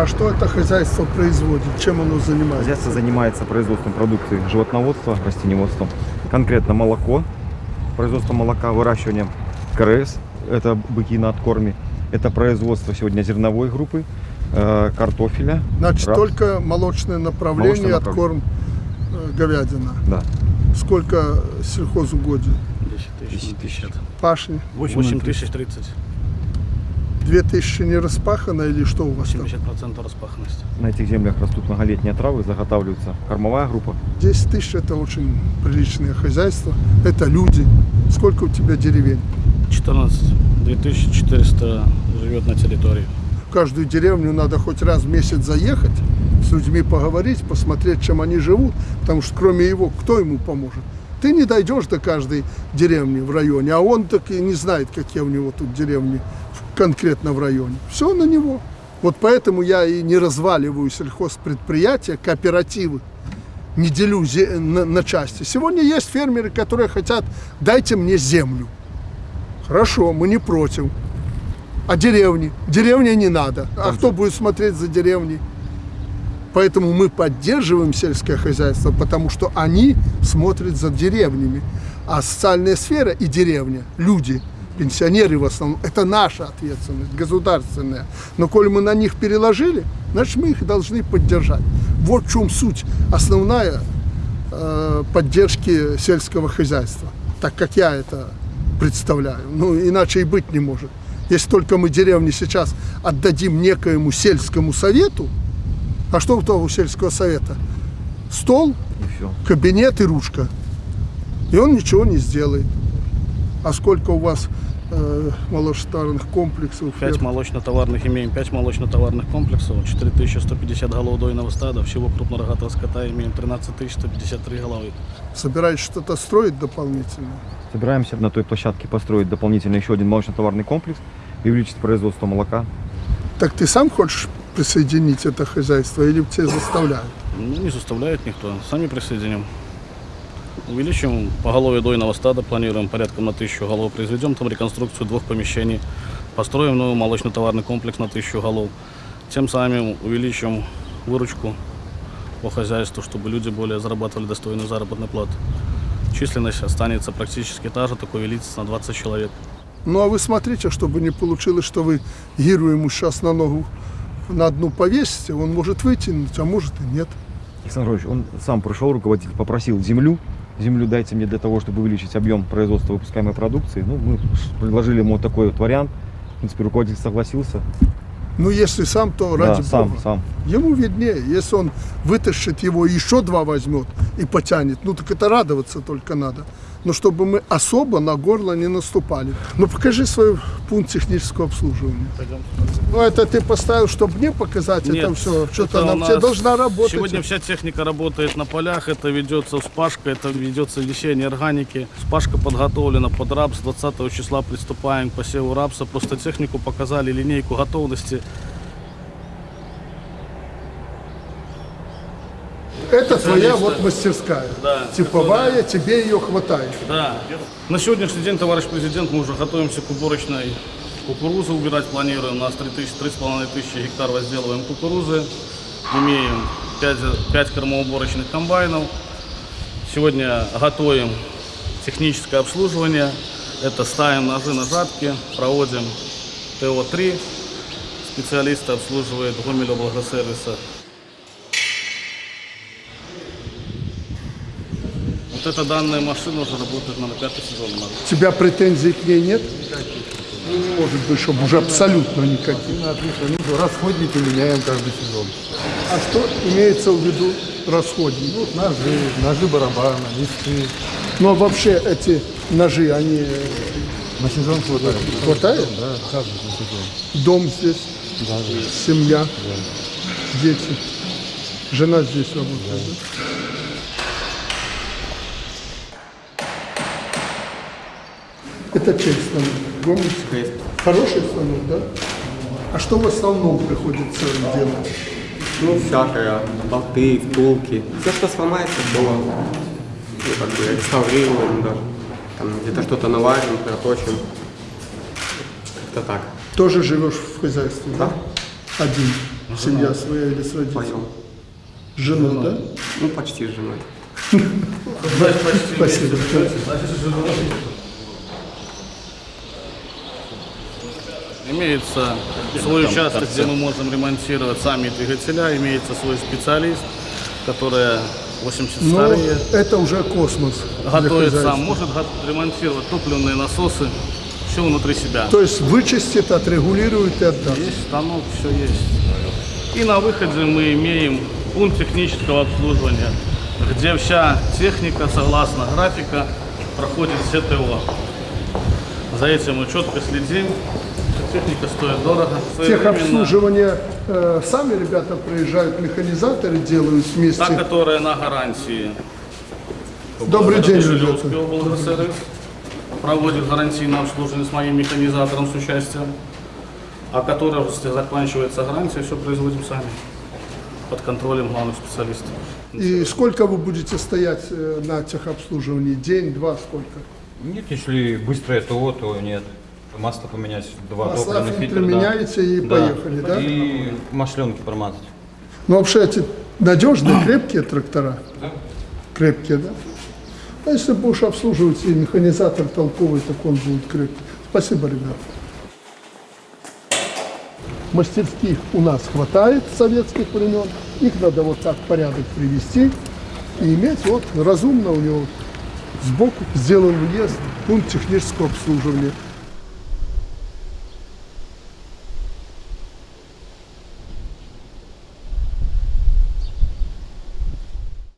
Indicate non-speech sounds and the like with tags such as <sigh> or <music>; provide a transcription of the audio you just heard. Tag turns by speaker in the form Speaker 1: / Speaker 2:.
Speaker 1: А что это хозяйство производит? Чем оно занимается?
Speaker 2: Хозяйство занимается производством продукции животноводства, растениеводством. Конкретно молоко, производство молока, выращивание КРС, это быки на откорме. Это производство сегодня зерновой группы, э, картофеля.
Speaker 1: Значит,
Speaker 2: рапс.
Speaker 1: только молочное направление,
Speaker 2: Молочное
Speaker 1: откорм э, говядина.
Speaker 2: Да.
Speaker 1: Сколько сельхозугодий?
Speaker 3: 10 тысяч.
Speaker 1: Пашни?
Speaker 3: 8 тысяч 30.
Speaker 1: 2000 не распахано или что у вас там?
Speaker 3: 70% распаханности.
Speaker 2: На этих землях растут многолетние травы, заготавливается кормовая группа.
Speaker 1: 10 тысяч это очень приличное хозяйство. Это люди. Сколько у тебя деревень?
Speaker 3: 14. 2400 живет на территории.
Speaker 1: В каждую деревню надо хоть раз в месяц заехать, с людьми поговорить, посмотреть, чем они живут, потому что кроме его, кто ему поможет? Ты не дойдешь до каждой деревни в районе, а он так и не знает, какие у него тут деревни конкретно в районе. Все на него. Вот поэтому я и не разваливаю сельхозпредприятия, кооперативы, не делю на, на части. Сегодня есть фермеры, которые хотят, дайте мне землю. Хорошо, мы не против. А деревни? Деревня не надо. А кто будет смотреть за деревней? Поэтому мы поддерживаем сельское хозяйство, потому что они смотрят за деревнями. А социальная сфера и деревня, люди, пенсионеры в основном, это наша ответственность, государственная. Но коль мы на них переложили, значит мы их должны поддержать. Вот в чем суть основная э, поддержки сельского хозяйства, так как я это представляю. Ну, иначе и быть не может. Если только мы деревни сейчас отдадим некоему сельскому совету, а что у того сельского совета? Стол,
Speaker 2: И
Speaker 1: кабинет и ручка. И он ничего не сделает. А сколько у вас молочно-товарных комплексов?
Speaker 3: 5
Speaker 1: ферм?
Speaker 3: молочно-товарных имеем, 5 молочно-товарных комплексов, 4150 голов дойного стада, всего крупнорогатого скота имеем 13153 головы.
Speaker 1: Собираетесь что-то строить дополнительно?
Speaker 2: Собираемся на той площадке построить дополнительно еще один молочно-товарный комплекс и увеличить производство молока.
Speaker 1: Так ты сам хочешь присоединить это хозяйство или тебя заставляют?
Speaker 3: Ну, не заставляет никто, сами присоединим. Увеличим поголовье дойного стада, планируем порядком на тысячу голов, произведем там реконструкцию двух помещений, построим новый молочно-товарный комплекс на тысячу голов. Тем самым увеличим выручку по хозяйству, чтобы люди более зарабатывали достойную заработную плату. Численность останется практически та же, только увеличится на 20 человек.
Speaker 1: Ну а вы смотрите, чтобы не получилось, что вы гиру ему сейчас на ногу на одну повесите, он может вытянуть, а может и нет.
Speaker 2: Александр Ильич, он сам пришел, руководитель попросил землю. Землю дайте мне для того, чтобы увеличить объем производства выпускаемой продукции. Ну, мы предложили ему вот такой вот вариант. В принципе, руководитель согласился.
Speaker 1: Ну если сам, то
Speaker 2: Да,
Speaker 1: ради
Speaker 2: сам,
Speaker 1: бога.
Speaker 2: сам.
Speaker 1: Ему виднее, если он вытащит его еще два возьмет и потянет, ну так это радоваться только надо. Но чтобы мы особо на горло не наступали. Ну покажи свой пункт технического обслуживания. Ну это ты поставил, чтобы мне показать это все. Что-то все
Speaker 3: нас
Speaker 1: должна работать.
Speaker 3: Сегодня вся техника работает на полях, это ведется вспашка, это ведется лечение органики. Вспашка подготовлена под рапс, 20 числа приступаем к посеву рапса. Просто технику показали, линейку готовности.
Speaker 1: Это твоя вот мастерская.
Speaker 3: Да,
Speaker 1: Типовая, тебе ее хватает.
Speaker 3: Да. На сегодняшний день, товарищ президент, мы уже готовимся к уборочной кукурузы убирать планируем. У нас 3000, 3,5 тысячи гектар возделываем кукурузы. Имеем 5, 5 кормоуборочных комбайнов. Сегодня готовим техническое обслуживание. Это ставим ножи на жатки, проводим ТО-3. Специалисты обслуживают Гомель Благосервиса. Вот эта данная машина уже работает на пятый сезон. у
Speaker 1: тебя претензий к ней нет? Ну, не может быть, чтобы уже абсолютно никаких.
Speaker 4: Ну, расходники меняем каждый сезон.
Speaker 1: А что имеется в виду расходники?
Speaker 4: Ну, ножи, ножи барабана, листы.
Speaker 1: Ну а вообще эти ножи, они э,
Speaker 4: На сезон хватает.
Speaker 1: хватает?
Speaker 4: Да, каждый на сезон.
Speaker 1: Дом здесь,
Speaker 4: Да, да.
Speaker 1: семья, дети. Жена здесь работает. да? Это чей станок? Гомельский? Хороший станок, да? А что в основном приходится делать?
Speaker 5: Ну, всякое, болты, втулки. Все, что сломается, то ну, как бы реставрируем даже. Там где-то что-то наварим, проточим. Как-то так.
Speaker 1: Тоже живешь в хозяйстве, да? Один. Семья своя или с родителями? С женой, да?
Speaker 5: Ну, почти с женой. <laughs>
Speaker 3: Значит, почти
Speaker 1: Спасибо.
Speaker 3: вместе живете, значит, женой. Имеется свой участок, где мы можем ремонтировать сами двигателя, имеется свой специалист, который 80
Speaker 1: Ну,
Speaker 3: старые,
Speaker 1: это уже космос.
Speaker 3: готовит сам, может ремонтировать топливные насосы, все внутри себя.
Speaker 1: То есть вычистит, отрегулирует и отдаст.
Speaker 3: Есть станок, все есть. И на выходе мы имеем пункт технического обслуживания, где вся техника, согласно графика, проходит СТО. За этим мы четко следим. Техника стоит дорого.
Speaker 1: Техобслуживание э, сами ребята приезжают, механизаторы делают вместе.
Speaker 3: Та, которая на гарантии.
Speaker 1: Добрый день, ребята.
Speaker 3: проводит гарантийное обслуживание с моим механизатором с участием, а которая, заканчивается гарантия, все производим сами под контролем главных специалистов.
Speaker 1: И сколько вы будете стоять э, на техобслуживании? День, два, сколько?
Speaker 6: Нет, если быстрое ТО, то нет. Масло поменять, два
Speaker 1: Масла,
Speaker 6: топливных фильтра, да.
Speaker 1: меняете и поехали, да?
Speaker 6: И масленки промазать.
Speaker 1: Ну, вообще эти надежные, <clears throat> крепкие трактора?
Speaker 6: Да.
Speaker 1: Крепкие, да? А если будешь обслуживать и механизатор толковый, так он будет крепкий. Спасибо, ребят. Мастерских у нас хватает советских времен. Их надо вот так в порядок привести и иметь вот разумно у него сбоку сделан въезд, пункт технического обслуживания.